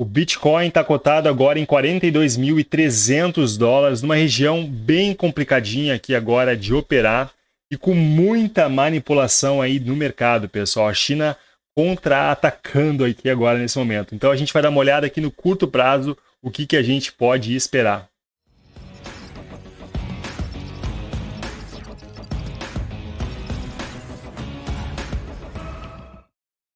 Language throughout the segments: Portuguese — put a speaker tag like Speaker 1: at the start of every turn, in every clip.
Speaker 1: O Bitcoin está cotado agora em 42.300 dólares, numa região bem complicadinha aqui agora de operar e com muita manipulação aí no mercado, pessoal. A China contra-atacando aqui agora nesse momento. Então a gente vai dar uma olhada aqui no curto prazo o que, que a gente pode esperar.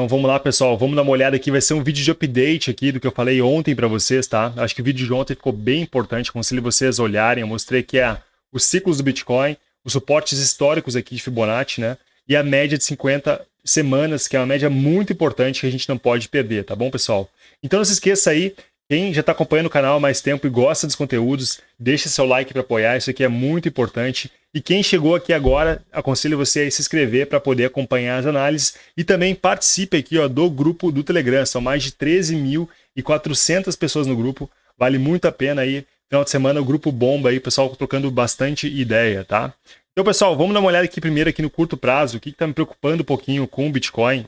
Speaker 1: Então vamos lá, pessoal, vamos dar uma olhada aqui, vai ser um vídeo de update aqui do que eu falei ontem para vocês, tá? Acho que o vídeo de ontem ficou bem importante, aconselho vocês olharem, eu mostrei aqui a, os ciclos do Bitcoin, os suportes históricos aqui de Fibonacci, né? E a média de 50 semanas, que é uma média muito importante que a gente não pode perder, tá bom, pessoal? Então não se esqueça aí, quem já está acompanhando o canal há mais tempo e gosta dos conteúdos, deixa seu like para apoiar, isso aqui é muito importante. E quem chegou aqui agora, aconselho você a se inscrever para poder acompanhar as análises e também participe aqui ó, do grupo do Telegram. São mais de 13.400 pessoas no grupo, vale muito a pena aí. Final de semana o grupo bomba aí, pessoal trocando bastante ideia, tá? Então, pessoal, vamos dar uma olhada aqui primeiro aqui no curto prazo. O que está me preocupando um pouquinho com o Bitcoin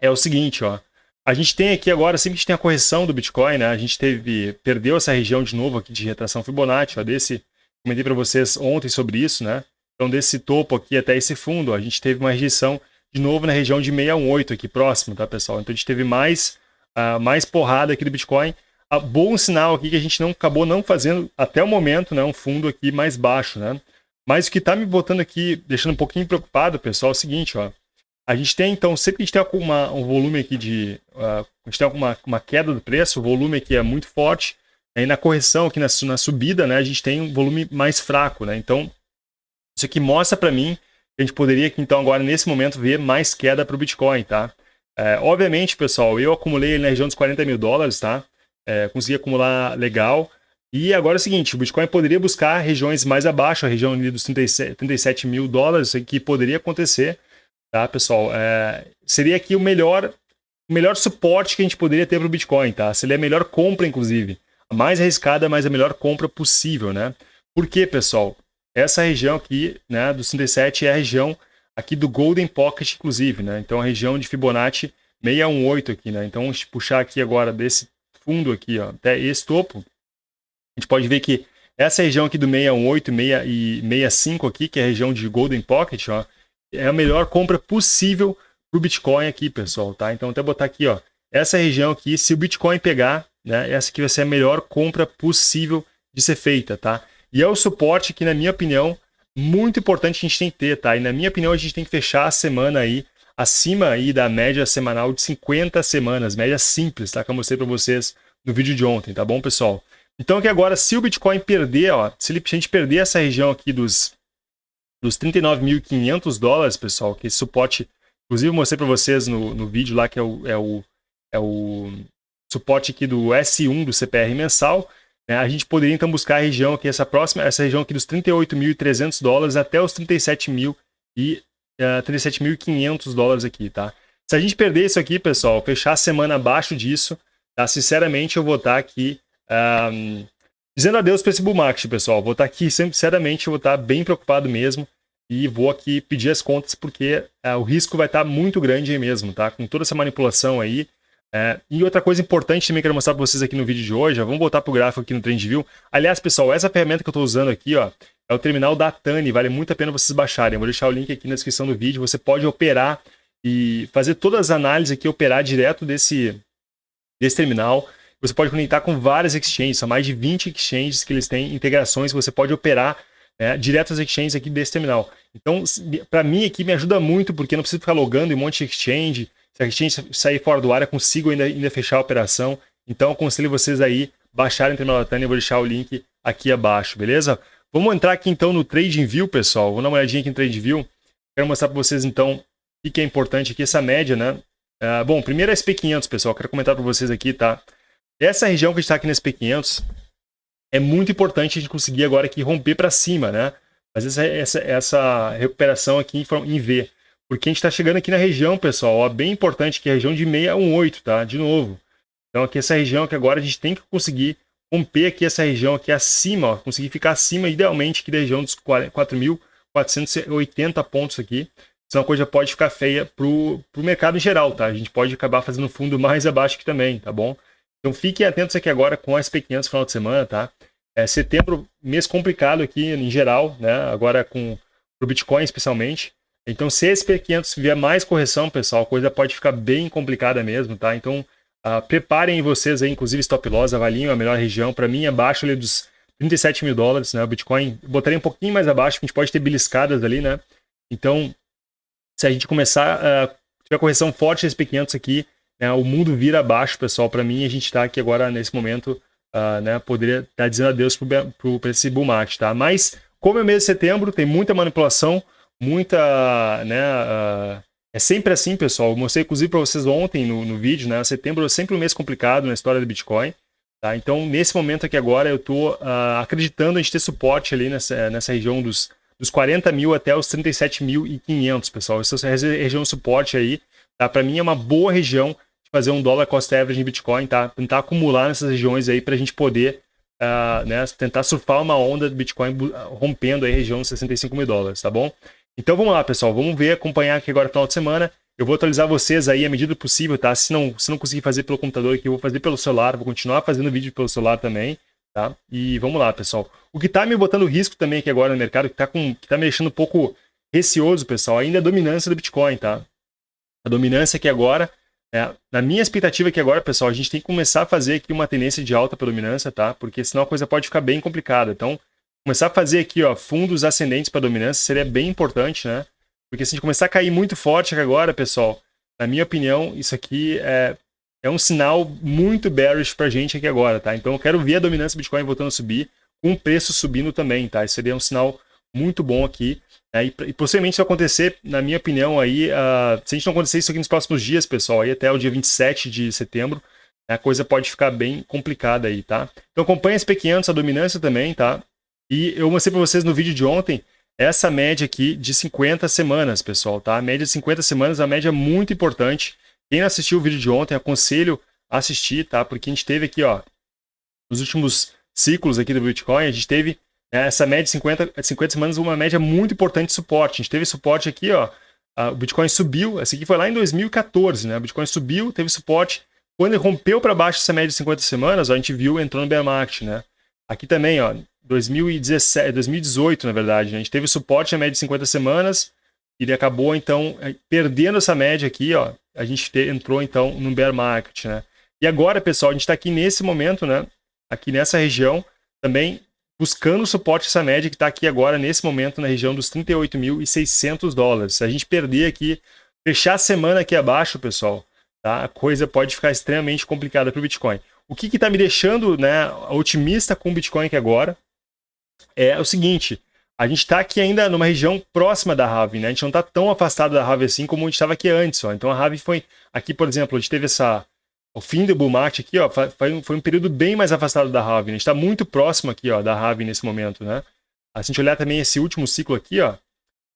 Speaker 1: é o seguinte, ó. A gente tem aqui agora, sempre que a gente tem a correção do Bitcoin, né? A gente teve, perdeu essa região de novo aqui de retração Fibonacci, ó, desse, comentei para vocês ontem sobre isso, né? Então desse topo aqui até esse fundo, ó, a gente teve uma rejeição de novo na região de 618 aqui próximo, tá, pessoal? Então a gente teve mais, uh, mais porrada aqui do Bitcoin. Uh, bom sinal aqui que a gente não acabou não fazendo até o momento, né, um fundo aqui mais baixo, né? Mas o que está me botando aqui, deixando um pouquinho preocupado, pessoal, é o seguinte, ó. A gente tem, então, sempre que a gente tem uma, um volume aqui de... Uh, a gente tem uma, uma queda do preço, o volume aqui é muito forte, aí na correção, aqui na, na subida, né, a gente tem um volume mais fraco, né? Então, isso aqui mostra para mim que a gente poderia, aqui, então, agora, nesse momento, ver mais queda para o Bitcoin, tá? É, obviamente, pessoal, eu acumulei na região dos 40 mil dólares, tá? É, consegui acumular legal, e agora é o seguinte, o Bitcoin poderia buscar regiões mais abaixo, a região ali dos 37, 37 mil dólares, que poderia acontecer, tá, pessoal? É, seria aqui o melhor, o melhor suporte que a gente poderia ter para o Bitcoin, tá? Seria a melhor compra, inclusive. A mais arriscada, mas a melhor compra possível, né? Por quê, pessoal? Essa região aqui, né, dos 37 é a região aqui do Golden Pocket, inclusive, né? Então, a região de Fibonacci 618 aqui, né? Então, vamos puxar aqui agora desse fundo aqui, ó, até esse topo, a gente pode ver que essa região aqui do 618 e 65 aqui, que é a região de Golden Pocket, ó, é a melhor compra possível para o Bitcoin aqui, pessoal, tá? Então, até botar aqui, ó, essa região aqui, se o Bitcoin pegar, né, essa aqui vai ser a melhor compra possível de ser feita, tá? E é o suporte que, na minha opinião, muito importante a gente tem que ter, tá? E na minha opinião, a gente tem que fechar a semana aí acima aí da média semanal de 50 semanas, média simples, tá? Que eu mostrei para vocês no vídeo de ontem, tá bom, pessoal? Então aqui agora, se o Bitcoin perder, ó, se a gente perder essa região aqui dos, dos 39.500 dólares, pessoal, que esse suporte, inclusive eu mostrei para vocês no, no vídeo lá, que é o, é o, é o suporte aqui do S1 do CPR mensal, né, a gente poderia então buscar a região aqui, essa próxima, essa região aqui dos 38.300 dólares até os 37.000 e uh, 37.500 dólares aqui, tá? Se a gente perder isso aqui, pessoal, fechar a semana abaixo disso, tá? Sinceramente, eu vou estar aqui um, dizendo adeus para esse bull market, pessoal. Vou estar aqui, sinceramente, vou estar bem preocupado mesmo. E vou aqui pedir as contas porque uh, o risco vai estar muito grande aí mesmo, tá? Com toda essa manipulação aí. Uh, e outra coisa importante também que eu quero mostrar para vocês aqui no vídeo de hoje, ó, vamos voltar para o gráfico aqui no TrendView. Aliás, pessoal, essa ferramenta que eu estou usando aqui, ó, é o terminal da Tani, vale muito a pena vocês baixarem. Eu vou deixar o link aqui na descrição do vídeo. Você pode operar e fazer todas as análises aqui, operar direto desse, desse terminal. Você pode conectar com várias exchanges, são mais de 20 exchanges que eles têm integrações você pode operar né, direto às exchanges aqui desse terminal. Então, para mim aqui me ajuda muito, porque não preciso ficar logando em um monte de exchange. Se a exchange sair fora do ar, eu consigo ainda, ainda fechar a operação. Então, aconselho vocês aí baixarem o terminal da Tânia, eu vou deixar o link aqui abaixo, beleza? Vamos entrar aqui então no TradingView, pessoal. Vou dar uma olhadinha aqui no TradingView. Quero mostrar para vocês então o que é importante aqui, essa média, né? Uh, bom, primeiro é SP500, pessoal. Quero comentar para vocês aqui, tá? Essa região que está aqui nesse P500 é muito importante a gente conseguir agora aqui romper para cima, né? Mas essa, essa, essa recuperação aqui em, V. Porque a gente está chegando aqui na região, pessoal, ó, bem importante, que é a região de 618, tá? De novo. Então aqui essa região que agora a gente tem que conseguir romper aqui essa região aqui acima, ó, conseguir ficar acima, idealmente, aqui da região dos 4.480 pontos aqui. Senão a coisa pode ficar feia para o mercado em geral, tá? A gente pode acabar fazendo fundo mais abaixo aqui também, tá bom? Então fiquem atentos aqui agora com a SP500 final de semana, tá? É, setembro, mês complicado aqui em geral, né? Agora com o Bitcoin especialmente. Então se a SP500 vier mais correção, pessoal, a coisa pode ficar bem complicada mesmo, tá? Então uh, preparem vocês aí, inclusive stop loss, avaliem a melhor região. Para mim, abaixo ali dos 37 mil dólares, né? O Bitcoin, botaria um pouquinho mais abaixo, a gente pode ter beliscadas ali, né? Então, se a gente começar, uh, tiver correção forte nesse P500 aqui, né, o mundo vira abaixo, pessoal. Para mim, a gente está aqui agora, nesse momento, uh, né, poderia estar tá dizendo adeus para esse bull market, tá? Mas, como é mês de setembro, tem muita manipulação, muita, né, uh, é sempre assim, pessoal. Eu mostrei, inclusive, para vocês ontem no, no vídeo, né? Setembro é sempre um mês complicado na história do Bitcoin. Tá? Então, nesse momento aqui agora, eu estou uh, acreditando em ter suporte ali nessa, nessa região dos, dos 40 mil até os 37.500, pessoal. Essa região de suporte aí, tá? para mim é uma boa região fazer um dólar cost average em Bitcoin, tá? tentar acumular nessas regiões aí para a gente poder uh, né, tentar surfar uma onda de Bitcoin rompendo aí a região dos 65 mil dólares, tá bom? Então vamos lá, pessoal, vamos ver, acompanhar aqui agora final de semana. Eu vou atualizar vocês aí à medida possível, tá? Se não, se não conseguir fazer pelo computador aqui, eu vou fazer pelo celular, vou continuar fazendo vídeo pelo celular também, tá? E vamos lá, pessoal. O que tá me botando risco também aqui agora no mercado, que tá, com, que tá me deixando um pouco receoso, pessoal, ainda é a dominância do Bitcoin, tá? A dominância aqui agora, é, na minha expectativa aqui agora, pessoal, a gente tem que começar a fazer aqui uma tendência de alta para dominância, tá? Porque senão a coisa pode ficar bem complicada. Então, começar a fazer aqui, ó, fundos ascendentes para dominância seria bem importante, né? Porque se a gente começar a cair muito forte aqui agora, pessoal, na minha opinião, isso aqui é, é um sinal muito bearish pra gente aqui agora, tá? Então eu quero ver a dominância do Bitcoin voltando a subir, com o preço subindo também, tá? Isso seria um sinal muito bom aqui. Né? E, e, possivelmente isso acontecer, na minha opinião, aí, uh, se a gente não acontecer isso aqui nos próximos dias, pessoal, aí até o dia 27 de setembro, a coisa pode ficar bem complicada aí, tá? Então acompanha esse P500, a dominância também, tá? E eu mostrei para vocês no vídeo de ontem essa média aqui de 50 semanas, pessoal, tá? A média de 50 semanas é uma média muito importante. Quem não assistiu o vídeo de ontem, aconselho a assistir, tá? Porque a gente teve aqui, ó, nos últimos ciclos aqui do Bitcoin, a gente teve né, essa média de 50, 50 semanas, uma média muito importante de suporte. A gente teve suporte aqui, ó, o Bitcoin subiu, essa aqui foi lá em 2014, né? O Bitcoin subiu, teve suporte. Quando ele rompeu para baixo essa média de 50 semanas, ó, a gente viu, entrou no bear market, né? Aqui também, ó, 2017, 2018, na verdade. Né? A gente teve suporte na média de 50 semanas, ele acabou, então, é, perdendo essa média aqui, ó. A gente te, entrou, então, no bear market, né? E agora, pessoal, a gente está aqui nesse momento, né? Aqui nessa região, também buscando suporte essa média que está aqui agora, nesse momento, na região dos 38.600 dólares. Se a gente perder aqui, fechar a semana aqui abaixo, pessoal, tá? a coisa pode ficar extremamente complicada para o Bitcoin. O que está me deixando né, otimista com o Bitcoin aqui agora é o seguinte, a gente está aqui ainda numa região próxima da Rave, né? A gente não está tão afastado da Rave assim como a gente estava aqui antes, ó. Então a Rave foi, aqui por exemplo, a gente teve essa, o fim do bull market aqui, ó, foi, um, período bem mais afastado da né? A gente está muito próximo aqui, ó, da Rave nesse momento, né? Se a gente olhar também esse último ciclo aqui, ó,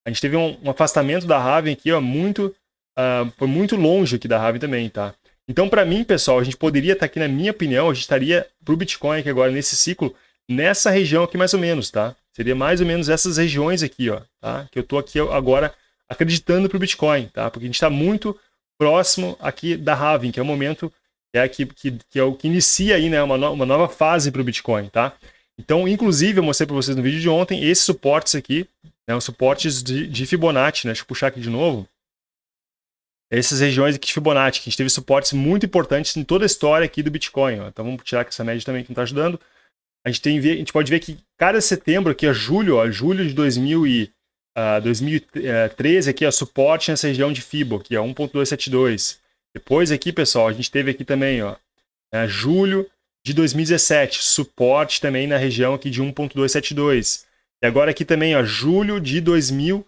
Speaker 1: a gente teve um, um afastamento da Rave aqui, ó, muito, uh, foi muito longe aqui da Rave também, tá? Então, para mim, pessoal, a gente poderia estar tá aqui, na minha opinião, a gente estaria para o Bitcoin aqui agora, nesse ciclo, nessa região aqui mais ou menos, tá? Seria mais ou menos essas regiões aqui, ó, tá? Que eu estou aqui agora acreditando para o Bitcoin, tá? Porque a gente está muito próximo aqui da halving, que é o momento é, que, que, que é o que inicia aí, né, uma, no, uma nova fase para o Bitcoin, tá? Então, inclusive, eu mostrei para vocês no vídeo de ontem esses suportes aqui, né, os suportes de, de Fibonacci, né? Deixa eu puxar aqui de novo. Essas regiões aqui de Fibonacci, que a gente teve suportes muito importantes em toda a história aqui do Bitcoin. Ó. Então vamos tirar aqui essa média também que não está ajudando a gente, tem, a gente pode ver que cada setembro, aqui é julho, ó, julho de 2000 e, uh, 2013, aqui é suporte nessa região de FIBO, que é 1.272. Depois aqui, pessoal, a gente teve aqui também, ó, é, julho de 2017, suporte também na região aqui de 1.272. E agora aqui também, ó, julho de 2000,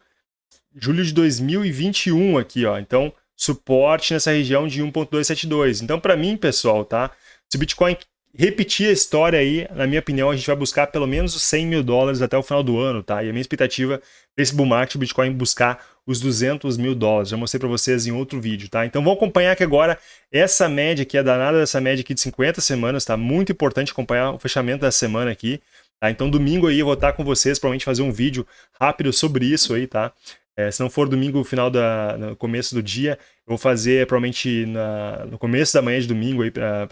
Speaker 1: julho de 2021 aqui, ó. Então, suporte nessa região de 1.272. Então, para mim, pessoal, tá? Se o Bitcoin repetir a história aí, na minha opinião, a gente vai buscar pelo menos os 100 mil dólares até o final do ano, tá? E a minha expectativa para esse bull market, o Bitcoin buscar os 200 mil dólares. Já mostrei para vocês em outro vídeo, tá? Então vamos acompanhar aqui agora essa média aqui, a danada dessa média aqui de 50 semanas, tá? Muito importante acompanhar o fechamento da semana aqui, tá? Então domingo aí eu vou estar com vocês, provavelmente fazer um vídeo rápido sobre isso aí, tá? É, se não for domingo, final da, no começo do dia, eu vou fazer provavelmente na, no começo da manhã de domingo aí, para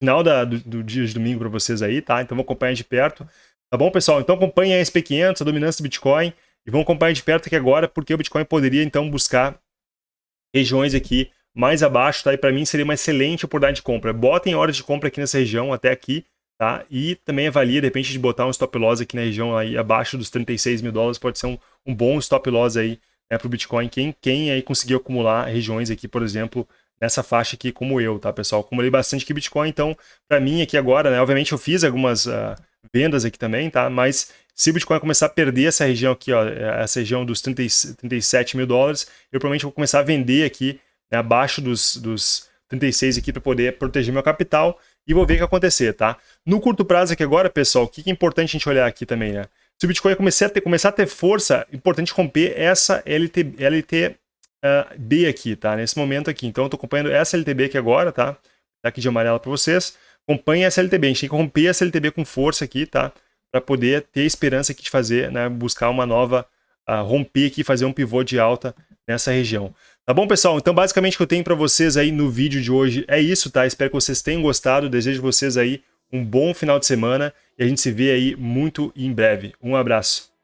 Speaker 1: final da, do, do, dia de domingo para vocês aí, tá? Então vou acompanhar de perto. Tá bom, pessoal? Então acompanhem a SP500, a dominância do Bitcoin, e vão acompanhar de perto aqui agora, porque o Bitcoin poderia, então, buscar regiões aqui mais abaixo, tá? E para mim seria uma excelente oportunidade de compra. Botem horas de compra aqui nessa região, até aqui, tá? E também avalia, de repente, de botar um stop loss aqui na região aí abaixo dos 36 mil dólares, pode ser um, um bom stop loss aí né, para o Bitcoin. Quem, quem aí conseguiu acumular regiões aqui, por exemplo, nessa faixa aqui como eu, tá, pessoal? Acumulei bastante aqui Bitcoin, então, para mim aqui agora, né, obviamente eu fiz algumas uh, vendas aqui também, tá? Mas se o Bitcoin começar a perder essa região aqui, ó, essa região dos 30, 37 mil dólares, eu provavelmente vou começar a vender aqui, né, abaixo dos, dos 36 aqui para poder proteger meu capital e vou ver o que acontecer, tá? No curto prazo aqui agora, pessoal, o que é importante a gente olhar aqui também, né? Se o Bitcoin começar a ter, começar a ter força, é importante romper essa LT, LT uh, B aqui, tá? Nesse momento aqui. Então eu tô acompanhando essa LTB aqui agora, tá? Tá aqui de amarela para vocês. Acompanhe essa LTB. A gente tem que romper essa LTB com força aqui, tá? Para poder ter esperança aqui de fazer, né? Buscar uma nova, uh, romper aqui, fazer um pivô de alta nessa região. Tá bom, pessoal? Então, basicamente, o que eu tenho para vocês aí no vídeo de hoje é isso, tá? Espero que vocês tenham gostado. Desejo vocês aí um bom final de semana e a gente se vê aí muito em breve. Um abraço.